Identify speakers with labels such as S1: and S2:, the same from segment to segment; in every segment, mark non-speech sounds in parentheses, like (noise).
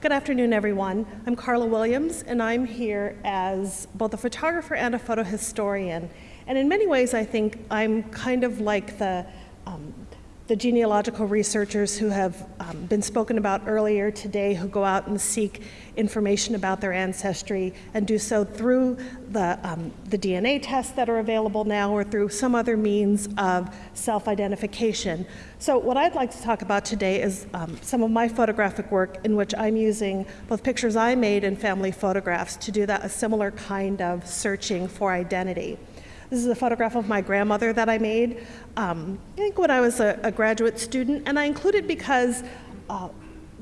S1: Good afternoon, everyone. I'm Carla Williams, and I'm here as both a photographer and a photo historian. And in many ways, I think I'm kind of like the um, the genealogical researchers who have um, been spoken about earlier today who go out and seek information about their ancestry and do so through the, um, the DNA tests that are available now or through some other means of self-identification. So what I'd like to talk about today is um, some of my photographic work in which I'm using both pictures I made and family photographs to do that a similar kind of searching for identity. This is a photograph of my grandmother that I made, um, I think when I was a, a, graduate student, and I included because uh,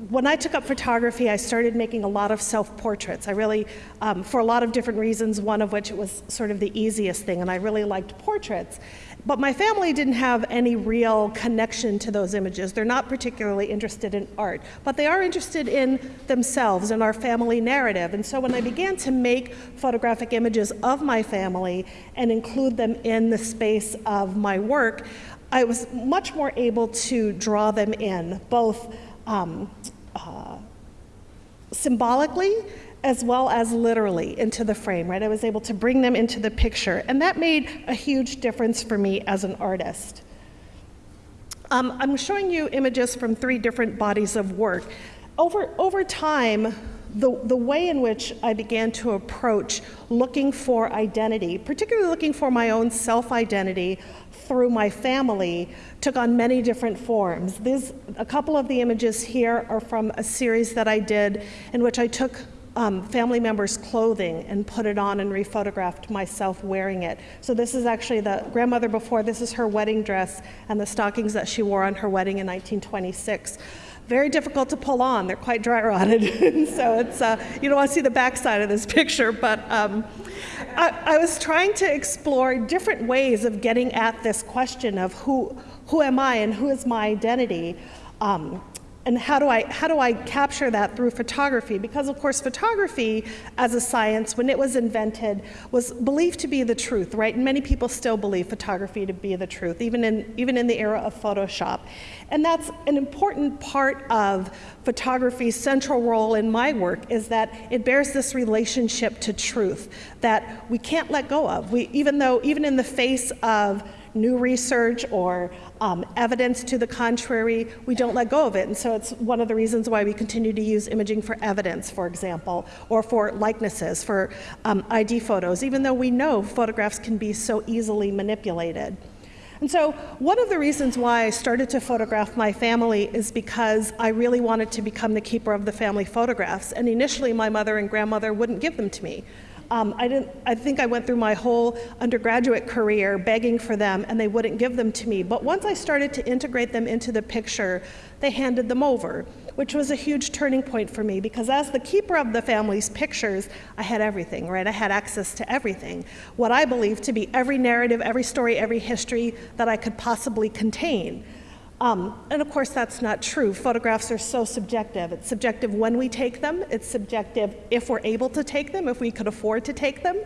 S1: when I took up photography, I started making a lot of self-portraits. I really, um, for a lot of different reasons, one of which it was sort of the easiest thing, and I really liked portraits. But my family didn't have any real connection to those images. They're not particularly interested in art, but they are interested in themselves and our family narrative. And so when I began to make photographic images of my family and include them in the space of my work, I was much more able to draw them in, both um, uh, symbolically as well as literally into the frame, right? I was able to bring them into the picture, and that made a huge difference for me as an artist. Um, I'm showing you images from three different bodies of work. Over, over time, the, the way in which I began to approach looking for identity, particularly looking for my own self-identity through my family, took on many different forms. A couple of the images here are from a series that I did in which I took um, family members' clothing and put it on and rephotographed myself wearing it. So this is actually the grandmother before, this is her wedding dress and the stockings that she wore on her wedding in 1926 very difficult to pull on. They're quite dry rotted. (laughs) so it's, uh, you don't want to see the backside of this (laughs) picture, but um, I, I, was trying to explore different ways of getting at this question of who, who am I and who is my identity. Um, and how do I how do I capture that through photography? Because of course, photography as a science, when it was invented, was believed to be the truth, right? And many people still believe photography to be the truth, even in even in the era of Photoshop. And that's an important part of photography's central role in my work is that it bears this relationship to truth that we can't let go of. We even though even in the face of new research or um, evidence to the contrary, we don't let go of it. And so it's one of the reasons why we continue to use imaging for evidence, for example, or for likenesses, for um, ID photos, even though we know photographs can be so easily manipulated. And so one of the reasons why I started to photograph my family is because I really wanted to become the keeper of the family photographs. And initially my mother and grandmother wouldn't give them to me. Um, I, didn't, I think I went through my whole undergraduate career begging for them and they wouldn't give them to me. But once I started to integrate them into the picture, they handed them over, which was a huge turning point for me because as the keeper of the family's pictures, I had everything, right? I had access to everything. What I believe to be every narrative, every story, every history that I could possibly contain. Um, and of course, that's not true. Photographs are so subjective. It's subjective when we take them. It's subjective if we're able to take them, if we could afford to take them.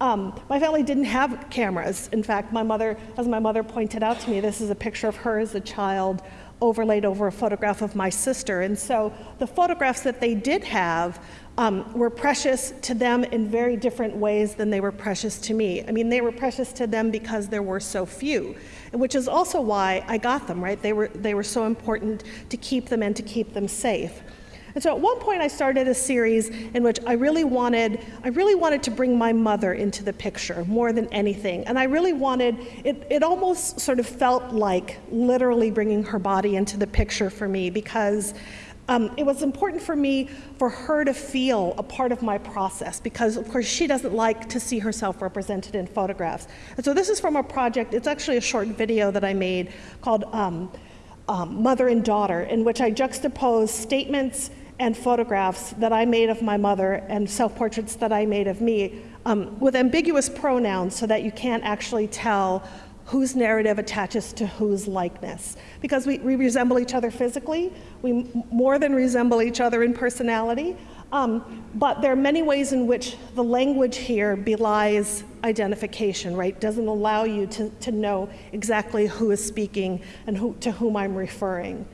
S1: Um, my family didn't have cameras. In fact, my mother, as my mother pointed out to me, this is a picture of her as a child overlaid over a photograph of my sister. And so the photographs that they did have um, were precious to them in very different ways than they were precious to me. I mean, they were precious to them because there were so few, which is also why I got them, right? They were, they were so important to keep them and to keep them safe. And so at one point I started a series in which I really wanted, I really wanted to bring my mother into the picture more than anything. And I really wanted, it, it almost sort of felt like literally bringing her body into the picture for me because um, it was important for me for her to feel a part of my process because, of course, she doesn't like to see herself represented in photographs. And so this is from a project, it's actually a short video that I made called um, um, Mother and Daughter, in which I juxtapose statements and photographs that I made of my mother and self-portraits that I made of me um, with ambiguous pronouns so that you can't actually tell whose narrative attaches to whose likeness. Because we, we resemble each other physically, we more than resemble each other in personality, um, but there are many ways in which the language here belies identification, right? Doesn't allow you to, to know exactly who is speaking and who, to whom I'm referring.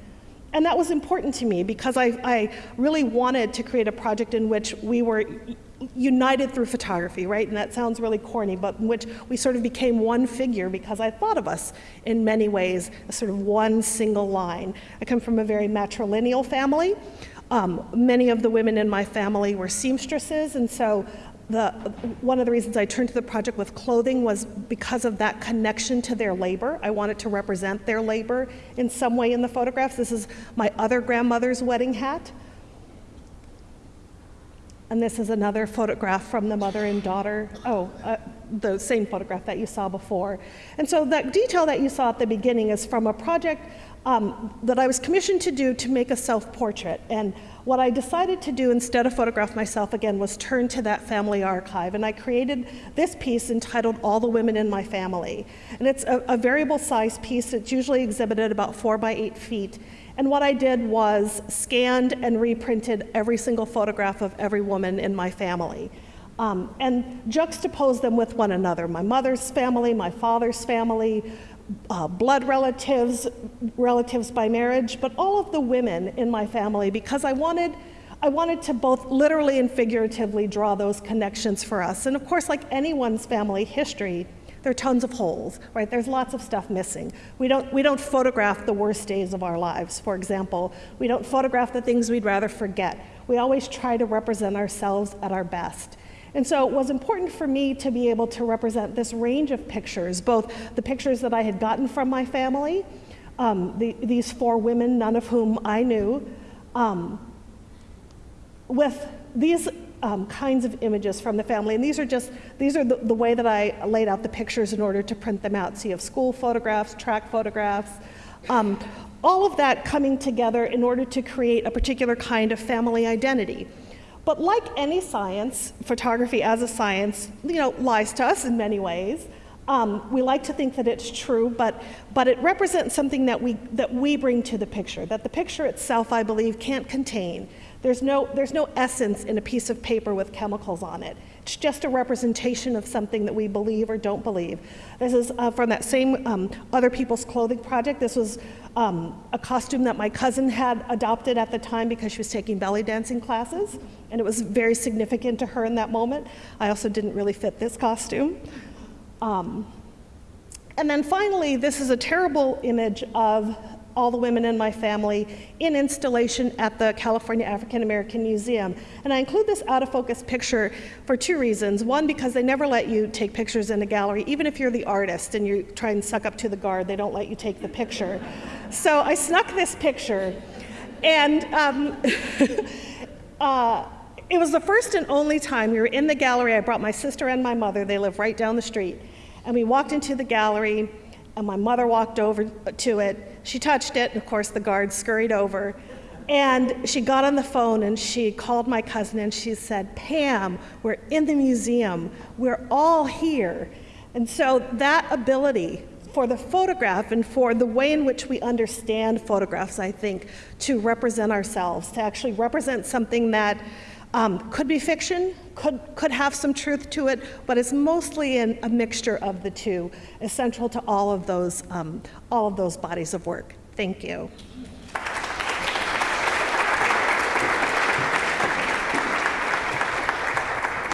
S1: And that was important to me because I, I really wanted to create a project in which we were united through photography, right? And that sounds really corny, but in which we sort of became one figure because I thought of us in many ways as sort of one single line. I come from a very matrilineal family. Um, many of the women in my family were seamstresses, and so the, one of the reasons I turned to the project with clothing was because of that connection to their labor. I wanted to represent their labor in some way in the photographs. This is my other grandmother's wedding hat. And this is another photograph from the mother and daughter. Oh, uh, the same photograph that you saw before. And so that detail that you saw at the beginning is from a project um, that I was commissioned to do to make a self-portrait. And what I decided to do instead of photograph myself again was turn to that family archive. And I created this piece entitled All the Women in My Family. And it's a, a variable size piece. It's usually exhibited about four by eight feet. And what I did was scanned and reprinted every single photograph of every woman in my family. Um, and juxtaposed them with one another. My mother's family, my father's family, uh, blood relatives, relatives by marriage, but all of the women in my family because I wanted, I wanted to both literally and figuratively draw those connections for us. And of course, like anyone's family history, there are tons of holes, right? There's lots of stuff missing. We don't, we don't photograph the worst days of our lives, for example. We don't photograph the things we'd rather forget. We always try to represent ourselves at our best. And so it was important for me to be able to represent this range of pictures, both the pictures that I had gotten from my family, um, the, these four women, none of whom I knew, um, with these um, kinds of images from the family. And these are just, these are the, the, way that I laid out the pictures in order to print them out. So you have school photographs, track photographs, um, all of that coming together in order to create a particular kind of family identity. But like any science, photography as a science, you know, lies to us in many ways. Um, we like to think that it's true, but, but it represents something that we, that we bring to the picture, that the picture itself, I believe, can't contain. There's no, there's no essence in a piece of paper with chemicals on it. It's just a representation of something that we believe or don't believe. This is uh, from that same um, Other People's Clothing project. This was um, a costume that my cousin had adopted at the time because she was taking belly dancing classes, and it was very significant to her in that moment. I also didn't really fit this costume. Um, and then finally, this is a terrible image of all the women in my family in installation at the California African American Museum. And I include this out of focus picture for two reasons. One, because they never let you take pictures in a gallery, even if you're the artist and you try and suck up to the guard, they don't let you take the picture. So I snuck this picture, and um, (laughs) uh, it was the first and only time we were in the gallery. I brought my sister and my mother, they live right down the street. And we walked into the gallery, and my mother walked over to it, she touched it, and of course the guard scurried over. And she got on the phone and she called my cousin and she said, Pam, we're in the museum. We're all here. And so that ability for the photograph and for the way in which we understand photographs, I think, to represent ourselves, to actually represent something that um, could be fiction, could, could have some truth to it, but it's mostly in a mixture of the two, essential to all of those, um, all of those bodies of work. Thank you.